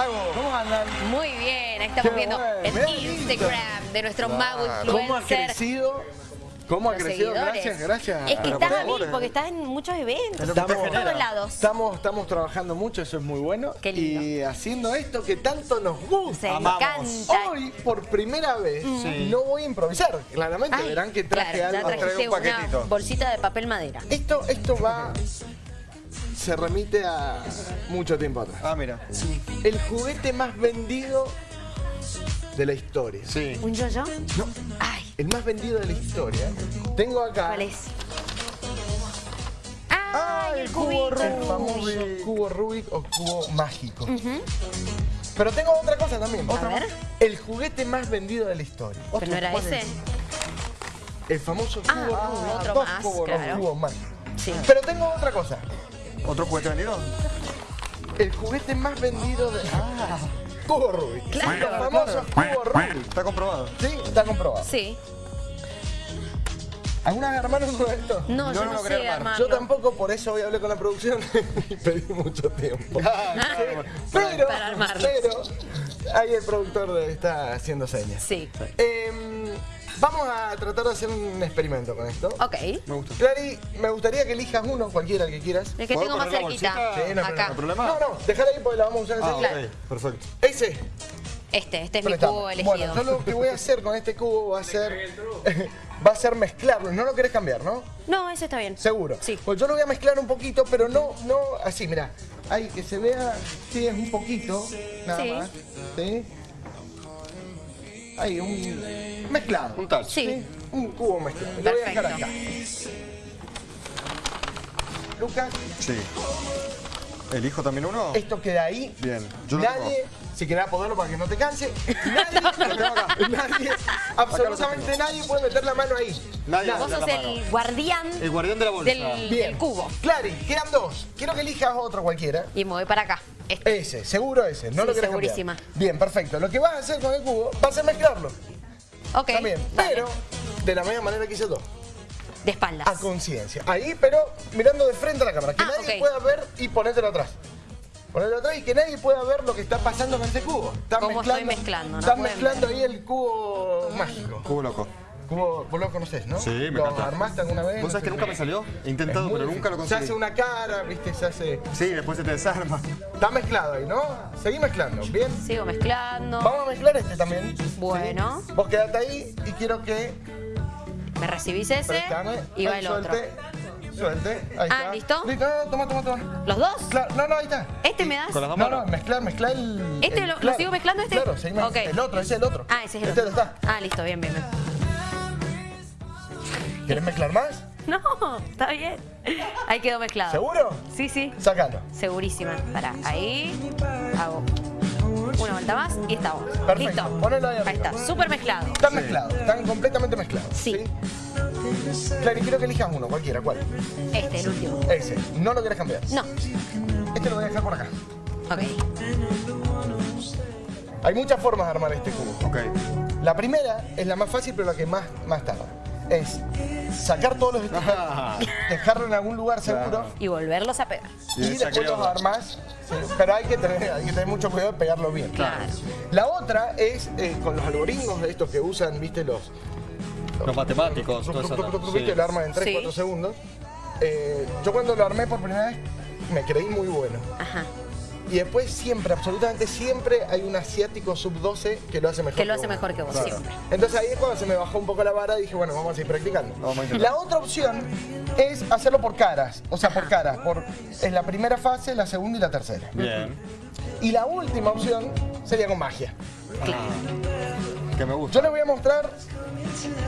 Mago, ¿cómo andan? Muy bien, ahí estamos Qué viendo bueno, el Instagram de nuestro mago ¿Cómo ha influencer. crecido? ¿Cómo ha los crecido? seguidores. Gracias, gracias. Es que estás a mil porque estás en muchos eventos, Estamos, por todos lados. Estamos, estamos trabajando mucho, eso es muy bueno. Qué lindo. Y haciendo esto que tanto nos gusta. Se encanta. Hoy, por primera vez, Sí. no voy a improvisar. Claramente Ay, verán que traje claro, algo. trajiste un una paquetito. bolsita de papel madera. Esto, esto va... Se remite a mucho tiempo atrás. Ah, mira. El juguete más vendido de la historia. Sí. ¿Un yo-yo? No, Ay, el más vendido de la historia. Tengo acá ¿cuál es? ¡Ay, el cubito! el famoso cubo Rubik o cubo mágico. Pero tengo otra cosa también. A ver. El juguete más vendido de la historia. ¿Pero no era ¿Cuál ese? es? El famoso cubo Ah, Rubik. otro Dos más, cubos claro. Rubik, cubos más. Sí. Pero tengo otra cosa. ¿Otro juguete vendido? El juguete más vendido de... Ah, cubo Rubik. Claro. Los famosos cubos Rubik. Está comprobado. Sí, está comprobado. Sí. ¿Alguna vez armaron uno de estos? No, yo Yo no, no lo sé quería armar. Yo tampoco, por eso hoy hablé con la producción y pedí mucho tiempo. Pero, Para armarlo. pero, ahí el productor está haciendo señas. Sí. Em, vamos a tratar de hacer un experimento con esto. Ok. Me gusta. Clary, me gustaría que elijas uno, cualquiera que quieras. El que ¿Puedo tengo más cerquita. Sí, no, Acá. ¿No hay problema? No, no, déjala ahí porque la vamos a usar Ah, enseguida. ok. Perfecto. Ese. Este, este es mi cubo elegido. Bueno, yo lo que voy a hacer con este cubo va a ser va a ser mezclarlo. No lo querés cambiar, ¿no? No, ese está bien. Seguro. Sí. Pues yo lo voy a mezclar un poquito, pero no, no así, mira. Ahí, que se vea, sí, es un poquito, nada Sí. más. ¿Sí? Ahí, un mezclado. Un touch. Sí. Un cubo mezclado. Lo voy a dejar Perfecto. acá. Lucas, Sí. ¿Elijo también uno? esto queda ahí. Bien. Yo lo nadie, si querés poderlo para que no te canse, nadie, nadie, absolutamente nadie puede meter la mano ahí. Nadie Vos mete sos el mano. guardián El guardián de la bolsa. del, Bien. del cubo. Clary, quedan dos. Quiero que elijas otro cualquiera. Y me voy para acá. Este. Ese, seguro ese, no Sí, lo querés segurísima. cambiar. Bien, perfecto. Lo que vas a hacer con el cubo va a mezclarlo. Ok. También, pero de la misma manera que hice todo. De espaldas. A conciencia. Ahí, pero mirando de frente a la cámara. Que Ah, nadie pueda ver y ponértelo atrás. Ponértelo atrás y que nadie pueda ver lo que está pasando con ese cubo. Estás ¿Cómo estoy mezclando? No pueden mezclando ahí el cubo mágico. Cubo loco. Cubo, vos lo conocés, ¿no? Sí, me ¿Lo encanta. armaste alguna vez? ¿Vos sabés que nunca me salió? He intentado, pero nunca lo conseguí. Se hace una cara, viste, se hace... Sí, después se te desarma. Está mezclado ahí, ¿no? Seguí mezclando, ¿bien? Sigo mezclando. Vamos a mezclar este también. Bueno. ¿sí? Vos quedate ahí y quiero que Me recibís ese prestame. y va el otro. suelte, ahí Ah, está. ¿listo? Listo, no, no, toma, toma, toma. ¿Los dos? Claro, no, no, ahí está. ¿Este me das? Con las dos No, manos. no, mezclar, mezclar el... ¿Este el- lo- sigo mezclando este? Claro, seguimos. El otro, ese es el otro. Ah, ese es el este otro. está. Ah, listo, bien, bien, bien. ¿Querés mezclar más? No, está bien. Ahí quedó mezclado. ¿Seguro? Sí, sí. Sácalo. Segurísima. Pará, ahí hago una vuelta más y estamos. Perfecto. Listo. Ponelo ahí Ahí está, súper mezclado. Están mezclados, están completamente mezclados. Sí. Claro, y quiero que elijas uno, cualquiera, ¿cuál? Este, el último. Ese. No lo querés cambiar. No. Este lo voy a dejar por acá. Ok. Hay muchas formas de armar este cubo. Ok. La primera es la más fácil, pero la que más, más tarda. Es sacar todos los stickers, dejarlo en algún lugar seguro Y volverlos a pegar. Y después los sí, pero hay que, tener, hay que tener mucho cuidado de pegarlo bien. Claro. La otra es eh, con los algoritmos de estos que usan, viste, los... Los matemáticos, todo eso. ¿no? Viste, Sí. lo arman en 3, Sí. 4 segundos. Eh, yo cuando lo armé por primera vez me creí muy bueno. Ajá. Y después siempre, absolutamente siempre, hay un asiático sub-12 que lo hace mejor Que lo hace mejor que vos, Claro. siempre. Entonces ahí es cuando se me bajó un poco la vara y dije, bueno, vamos a seguir practicando. Vamos a la otra opción es hacerlo por caras. O sea, por caras. Por, en la primera fase, la segunda y la tercera. Bien. Y la última opción sería con magia. Que me gusta. Yo les voy a mostrar,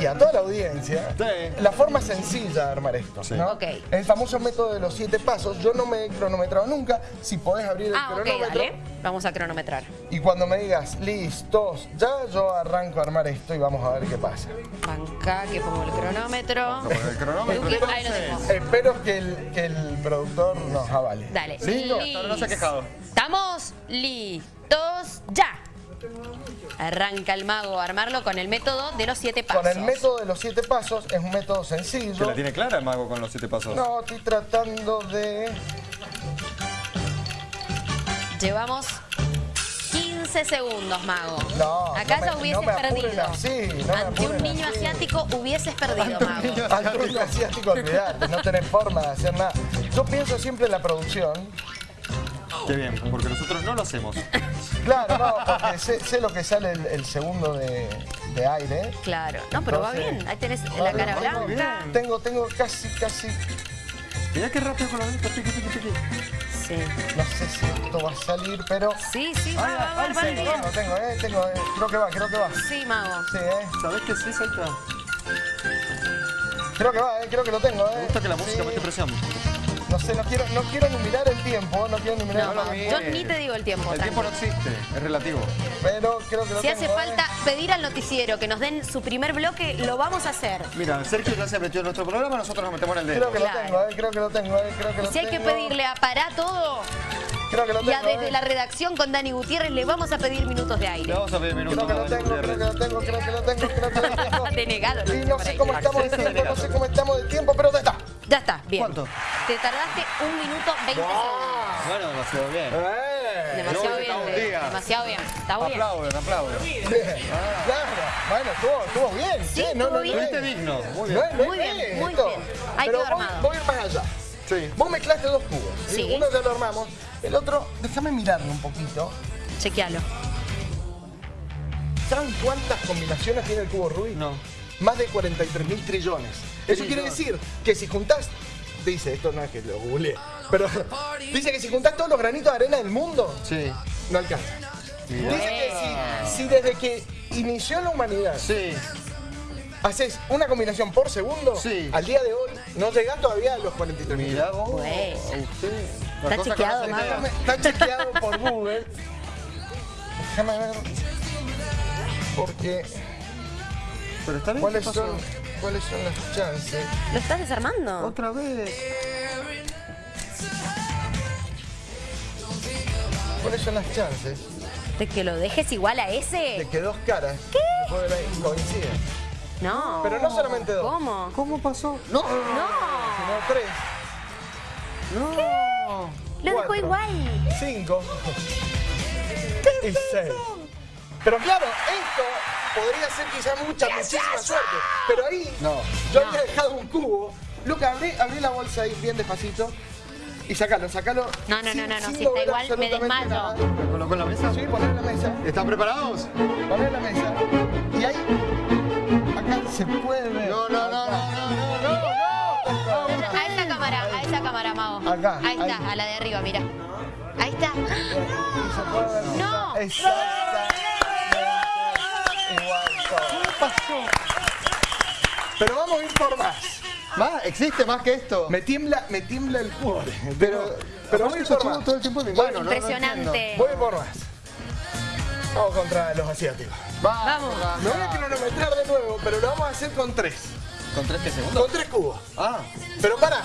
y a toda la audiencia, Sí. la forma sencilla de armar esto. Sí. ¿no? El famoso método de los siete pasos. Yo no me he cronometrado nunca. Si podés abrir el Ah, cronómetro. dale. Vamos a cronometrar. Y cuando me digas, listos, ya yo arranco a armar esto y vamos a ver qué pasa. Banca, que pongo el cronómetro. El cronómetro. Ahí lo entonces. Espero que el, que el productor nos avale. Dale. Sí, ahora no se ha quejado. Estamos listos ya. Arranca el mago a armarlo con el método de los siete pasos. Con el método de los siete pasos es un método ¿Se sencillo. la tiene clara el mago con los siete pasos? No, estoy tratando de... Llevamos 15 segundos, Mago. No, Acá no me- ya hubieses no perdido. así, no Ante un niño así. asiático hubieses perdido, Mago. Al truco asiático, olvidate, no tenés forma de hacer nada. Yo pienso siempre en la producción. Qué bien, porque nosotros no lo hacemos. Claro, no, porque sé, sé lo que sale el, el segundo de, de aire. Claro. No, pero va bien. Ahí tenés va la cara blanca. bien. Tengo, tengo casi, casi, Mirá qué rápido con los dedos, piqui, piqui, piqui. Sí. no sé si esto va a salir, pero... Sí, sí, va, Ay, va, va, va sí, bien. Tengo, tengo, eh, tengo, eh, creo que va, creo que va. Sí, Mago. Sí, eh. ¿Sabés qué sí, Salta? Creo que va, eh, creo que lo tengo, eh. Me gusta que la música Sí. mete presión. No sé, no quiero, no quiero ni mirar el tiempo, no quiero mirar No, el no, tiempo. yo ni te digo el tiempo. El tiempo no existe, es relativo. Pero creo que lo Si tengo, hace falta pedir al noticiero que nos den su primer bloque, lo vamos a hacer. Mira, Sergio ya se metió en nuestro programa, nosotros nos metemos en el dedo. Creo que lo Claro. tengo, eh, creo que lo tengo, eh, creo que Y lo si hay que tengo. pedirle a Pará Todo Creo que lo tengo, desde eh. la redacción con Dani Gutiérrez, le vamos a pedir minutos de Le aire. vamos a pedir minutos. Creo que lo tengo, creo que lo tengo, creo que lo tengo, creo que lo tengo. Denegado, lo Y no sé cómo estamos de tiempo, no sé cómo estamos de tiempo, pero ya está. Ya está, bien. ¿Cuánto? Te tardaste un minuto 20 segundos. Bueno, demasiado bien. Eh, Demasiado bien, un Fede, día. demasiado bien. Está bien. Aplauden, aplauden. Claro, bueno, estuvo, estuvo bien. Sí, no, no, bien. Fuiste digno, muy bien. no Muy bien, bien muy bien. Ahí Pero voy, armado. voy a ir más allá. Sí. Vos mezclaste dos cubos. Sí. Uno ya lo armamos. El otro, déjame mirarlo un poquito. Chequealo. ¿Saben cuántas combinaciones tiene el cubo Rubik? No. Más de 43 mil trillones. Eso quiere decir que si juntás, dice, esto no es que lo googleé, pero dice que si juntás todos los granitos de arena del mundo, Sí. no alcanza. Mirá. Dice que si, si desde que inició la humanidad Sí. haces una combinación por segundo, Sí. al día de hoy no llegás todavía a los 43 mil. Mirá vos. Usted. Está cosa chequeado, idea. Está chequeado por Google. Déjame ver. Porque, Pero está bien. ¿cuáles ¿qué son, ¿cuáles son las chances? ¿Lo estás desarmando? Otra vez. ¿Cuáles son las chances ¿De que lo dejes igual a de ese? que dos caras pueden- coincidan? No. Pero no solamente dos. ¿Cómo? ¿Cómo pasó? No. No. Sino tres, No. Lo dejó igual. cinco y seis. Pero claro, esto podría ser quizá mucha, muchísima suerte. Pero ahí No. yo No. había dejado un cubo. Luca, abrí, abrí la bolsa ahí bien despacito. Y sacalo, sacalo. No, no, sin- no, no, no, si está igual, me desmayo. nada. ¿Lo coloco en la mesa? Sí, poner en la mesa. ¿Están preparados? Poner en la mesa. Y ahí. Acá se puede ver. No, no, no, Acá. no, no, no, no. A esa cámara, a esa cámara, Mago. Acá, Ahí está, ahí. a la de arriba, mira. Ahí está. Ver. No. ¿Qué pasó? Pero vamos a ir por más. ¿Más? ¿Existe más que esto? Me tiembla, me tiembla el cubo. Pero, pero voy eso por estuvo más. todo el tiempo en mi mano. ¿no? No Impresionante. Voy por más. Vamos contra los asiáticos. Vamos. Vamos. Me voy a cronometrar de nuevo, pero lo vamos a hacer con tres. ¿Con tres que segundos? Con tres cubos. Ah, Pero para.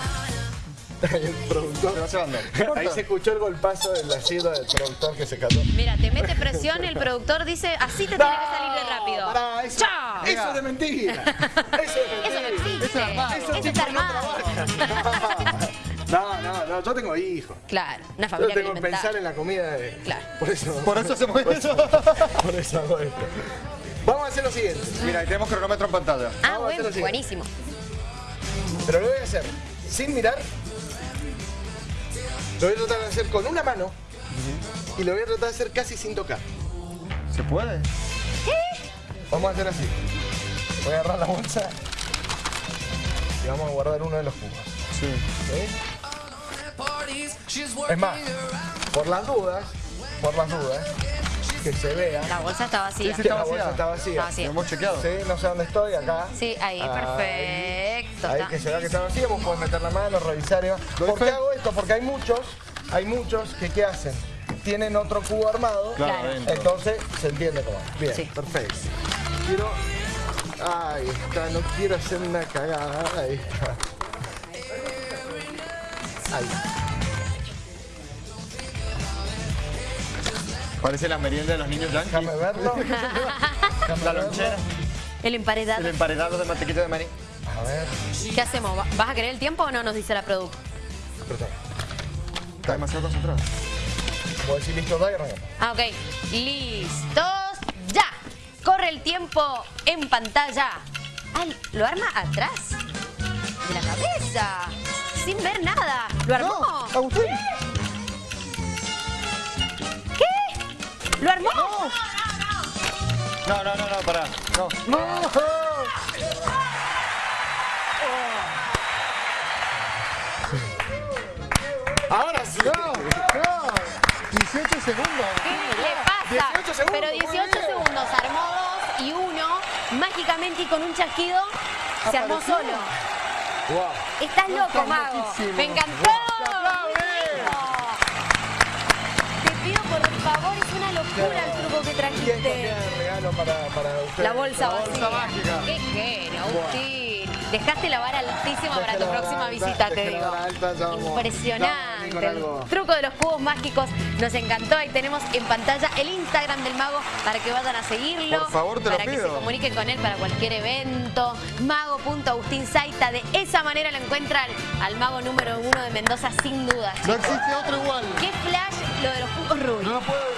El productor. se va llevando. Ahí se escuchó el golpazo del asiento del productor que se cató. Mira, te mete presión, el productor dice, así te tiene que salir de rápido. Eso, ¡Chao! eso es de mentira. Eso es de Eso no mentira. existe. Eso es armado. Eso Esos está no armado. No, no, no, yo tengo hijos. Claro, una Yo familia tengo que pensar en la comida de... Claro. Por eso, Por eso hacemos eso. por eso hago esto. Vamos a hacer lo siguiente. Mira, ahí tenemos cronómetro en pantalla. Ah, Vamos a hacer bueno, buenísimo. Pero lo voy a hacer sin mirar. Lo voy a tratar de hacer con una mano. Y lo voy a tratar de hacer casi sin tocar. ¿Se puede? Vamos a hacer así. Voy a agarrar la bolsa. Y vamos a guardar uno de los. Sí. ¿sí? Es más, por las dudas, por las dudas, que se vea La bolsa está vacía. Sí, que está la bolsa está vacía. Está vacía. ¿Lo hemos chequeado? Sí, no sé dónde estoy, acá. Sí, ahí, perfecto. Ahí está. que se vea que está vacía, vos podés meter la mano, revisar y va. ¿Doy ¿Por qué hago esto? Porque hay muchos, hay muchos que ¿qué hacen? Tienen otro cubo armado, Claro, entonces se entiende cómo. Bien, Sí. perfecto. Quiero... Ahí está, no quiero hacer una cagada. Ahí está. Ahí. Parece la merienda de los niños yankees. Déjame verlo. La lonchera. El emparedado. El emparedado de mantequilla de maní. A ver, ¿Qué hacemos? ¿Va- ¿Vas a querer el tiempo o no? Nos dice la producto. apretá. Está demasiado concentrado. Puedo decir listo, da y arrancamos. Ah, ok. Listos, ya. Corre el tiempo en pantalla. Ah, ¿lo arma atrás? De la cabeza. Sin ver nada. ¿Lo armó? No, Agustín. ¿Qué? ¿Lo armó? No, no, no, no, pará. No. Ahora sí. No, no. 18 segundos. ¿Qué le pasa? 18 segundos, Pero muy 18 bien. segundos, armó dos y uno, mágicamente y con un chasquido, se armó Apareció. solo. Wow. Estás loco, Mago. loquísimo. Me encantó. ¡Se aplaude! Te pido por favor, es una locura el truco que ¿Quién trajiste. regalo para, para usted? La bolsa La vacía. bolsa mágica. Qué genio, Agustín. Dejaste la vara altísima para tu próxima visita, te digo. alta, Impresionante. El truco de los cubos mágicos nos encantó. Ahí tenemos en pantalla el Instagram del mago para que vayan a seguirlo. Por favor, te lo Para que pido. se comuniquen con él para cualquier evento. Mago.agustinzaita. De esa manera lo encuentran al mago número uno de Mendoza, sin duda. No existe otro igual. Qué flash lo de los cubos rubios. No puedo.